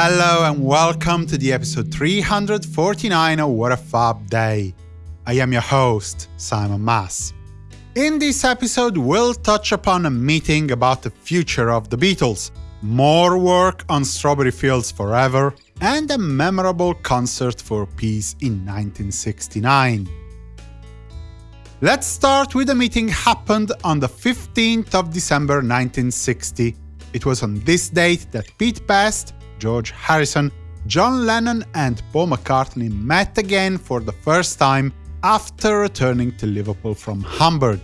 Hello and welcome to the episode 349 of What a Fab Day. I am your host, Simon Mas. In this episode, we'll touch upon a meeting about the future of the Beatles, more work on Strawberry Fields Forever, and a memorable concert for peace in 1969. Let's start with a meeting happened on the 15th of December 1960. It was on this date that Pete Best, George Harrison, John Lennon and Paul McCartney met again for the first time after returning to Liverpool from Hamburg.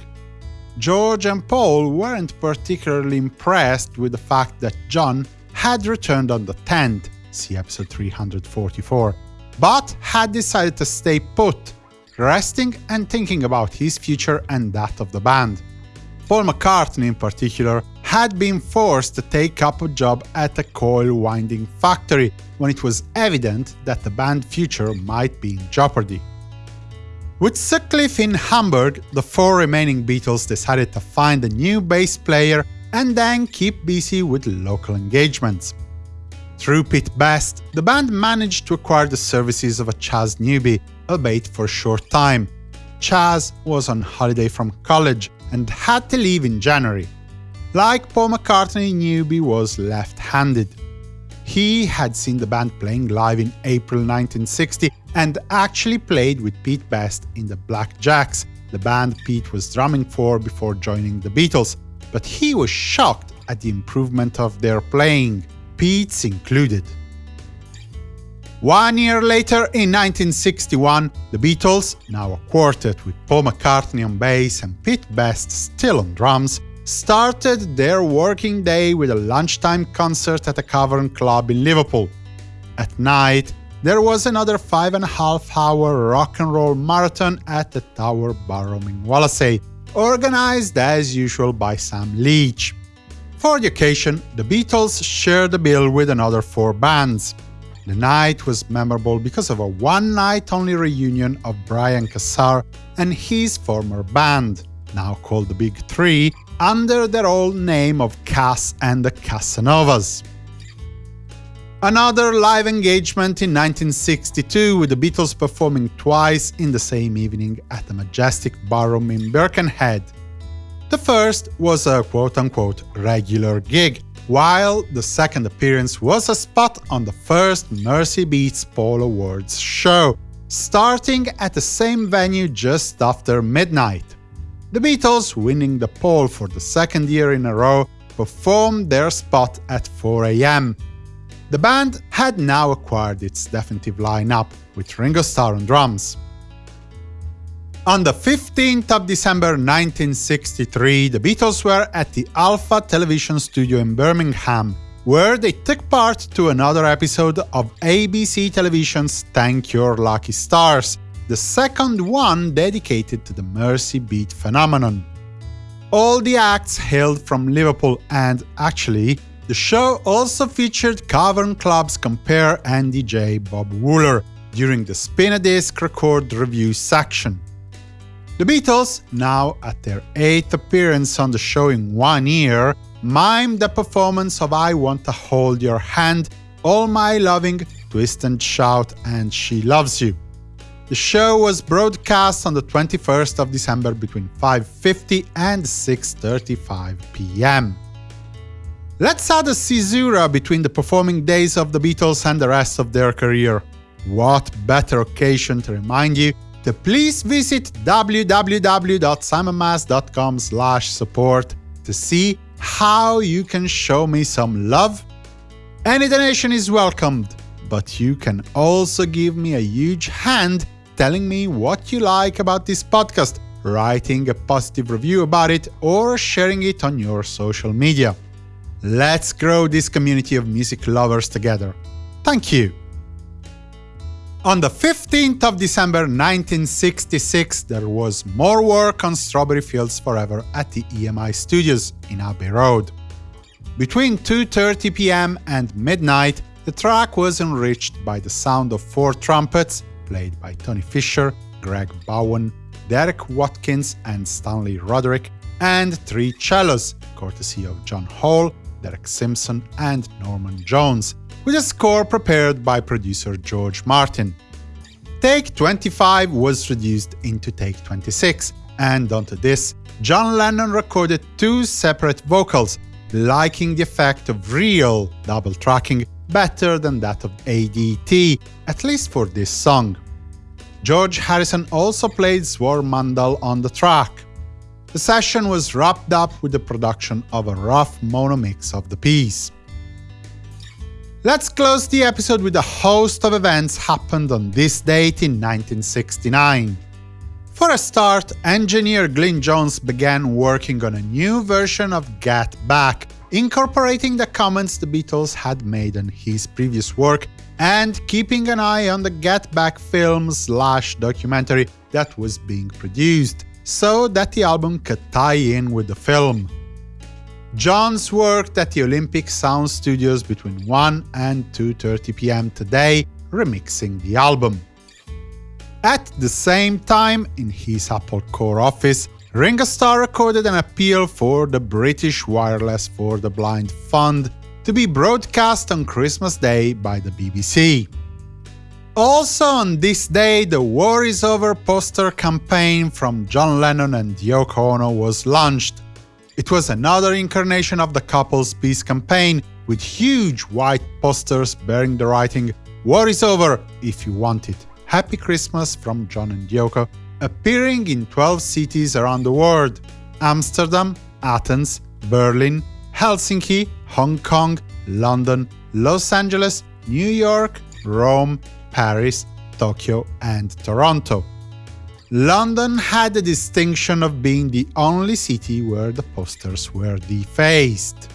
George and Paul weren't particularly impressed with the fact that John had returned on the 10th, see episode 344, but had decided to stay put, resting and thinking about his future and that of the band. Paul McCartney in particular had been forced to take up a job at a coil winding factory when it was evident that the band's future might be in jeopardy. With Sutcliffe in Hamburg, the four remaining Beatles decided to find a new bass player and then keep busy with local engagements. Through Pete Best, the band managed to acquire the services of a Chas Newby, albeit for a short time. Chas was on holiday from college and had to leave in January. Like Paul McCartney, Newby was left-handed. He had seen the band playing live in April 1960 and actually played with Pete Best in the Black Jacks, the band Pete was drumming for before joining the Beatles, but he was shocked at the improvement of their playing, Pete's included. One year later, in 1961, the Beatles, now a quartet with Paul McCartney on bass and Pete Best still on drums, started their working day with a lunchtime concert at a cavern club in Liverpool. At night, there was another five and a half hour rock and roll marathon at the Tower Ballroom in Wallasey, organized as usual by Sam Leach. For the occasion, the Beatles shared the bill with another four bands. The night was memorable because of a one-night-only reunion of Brian Casser and his former band, now called the Big Three, under their old name of Cass and the Casanovas. Another live engagement in 1962 with the Beatles performing twice in the same evening at the Majestic Ballroom in Birkenhead. The first was a quote-unquote regular gig, while the second appearance was a spot on the first Mersey Beat's Poll Awards show, starting at the same venue just after midnight. The Beatles, winning the poll for the second year in a row, performed their spot at 4 am, the band had now acquired its definitive lineup, with Ringo Starr on drums. On the 15th of December 1963, the Beatles were at the Alpha Television studio in Birmingham, where they took part to another episode of ABC Television's Thank Your Lucky Stars, the second one dedicated to the Mersey Beat phenomenon. All the acts hailed from Liverpool and, actually, the show also featured Cavern Club's compare and DJ Bob Wooler during the Spin a Disc record review section. The Beatles, now at their eighth appearance on the show in one year, mimed the performance of I Want to Hold Your Hand, All My Loving, Twist and Shout and She Loves You. The show was broadcast on the 21st of December between 5.50 and 6.35 pm. Let's add a caesura between the performing days of the Beatles and the rest of their career. What better occasion to remind you to please visit www.simonmas.com support to see how you can show me some love? Any donation is welcomed, but you can also give me a huge hand telling me what you like about this podcast, writing a positive review about it, or sharing it on your social media. Let's grow this community of music lovers together. Thank you! On the 15th of December 1966, there was more work on Strawberry Fields Forever at the EMI Studios in Abbey Road. Between 2.30 pm and midnight, the track was enriched by the sound of four trumpets, played by Tony Fisher, Greg Bowen, Derek Watkins and Stanley Roderick, and three cellos, courtesy of John Hall, Derek Simpson and Norman Jones, with a score prepared by producer George Martin. Take 25 was reduced into Take 26, and onto this, John Lennon recorded two separate vocals, liking the effect of real double tracking better than that of ADT, at least for this song. George Harrison also played Swarmandal on the track. The session was wrapped up with the production of a rough mono mix of the piece. Let's close the episode with a host of events happened on this date in 1969. For a start, engineer Glyn Johns began working on a new version of Get Back, incorporating the comments the Beatles had made on his previous work and keeping an eye on the Get Back film slash documentary that was being produced, so that the album could tie in with the film. Johns worked at the Olympic Sound Studios between 1 and 2.30 pm today, remixing the album. At the same time, in his Apple Corps office, Ringo Starr recorded an appeal for the British Wireless for the Blind Fund to be broadcast on Christmas Day by the BBC. Also on this day, the War is Over poster campaign from John Lennon and Yoko Ono was launched. It was another incarnation of the couple's peace campaign, with huge white posters bearing the writing War is over if you want it. Happy Christmas from John and Yoko, appearing in 12 cities around the world Amsterdam, Athens, Berlin, Helsinki, Hong Kong, London, Los Angeles, New York, Rome, Paris, Tokyo, and Toronto. London had the distinction of being the only city where the posters were defaced.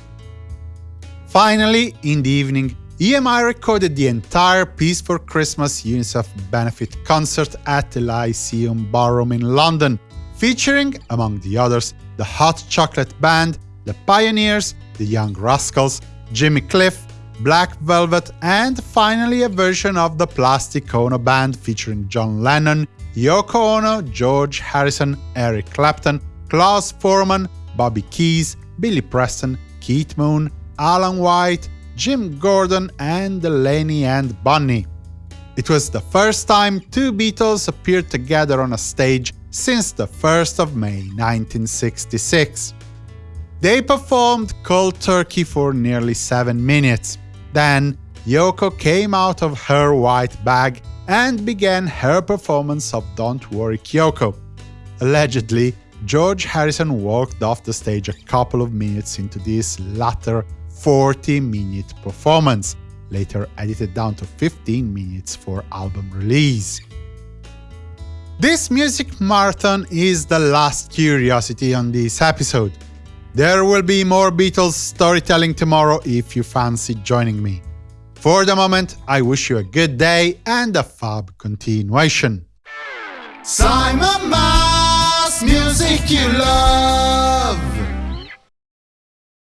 Finally, in the evening, EMI recorded the entire Peace for Christmas UNICEF benefit concert at the Lyceum Ballroom in London, featuring, among the others, the Hot Chocolate Band, the Pioneers, the Young Rascals, Jimmy Cliff, Black Velvet, and finally a version of the Plastic Ono Band featuring John Lennon, Yoko Ono, George Harrison, Eric Clapton, Klaus Voormann, Bobby Keys, Billy Preston, Keith Moon, Alan White, Jim Gordon, and Delaney and Bonnie. It was the first time two Beatles appeared together on a stage since the 1st of May 1966. They performed Cold Turkey for nearly 7 minutes. Then, Yoko came out of her white bag and began her performance of Don't Worry Kyoko. Allegedly, George Harrison walked off the stage a couple of minutes into this latter 40-minute performance, later edited down to 15 minutes for album release. This music marathon is the last curiosity on this episode. There will be more Beatles storytelling tomorrow if you fancy joining me. For the moment, I wish you a good day and a fab continuation. Simon Mas, music you love.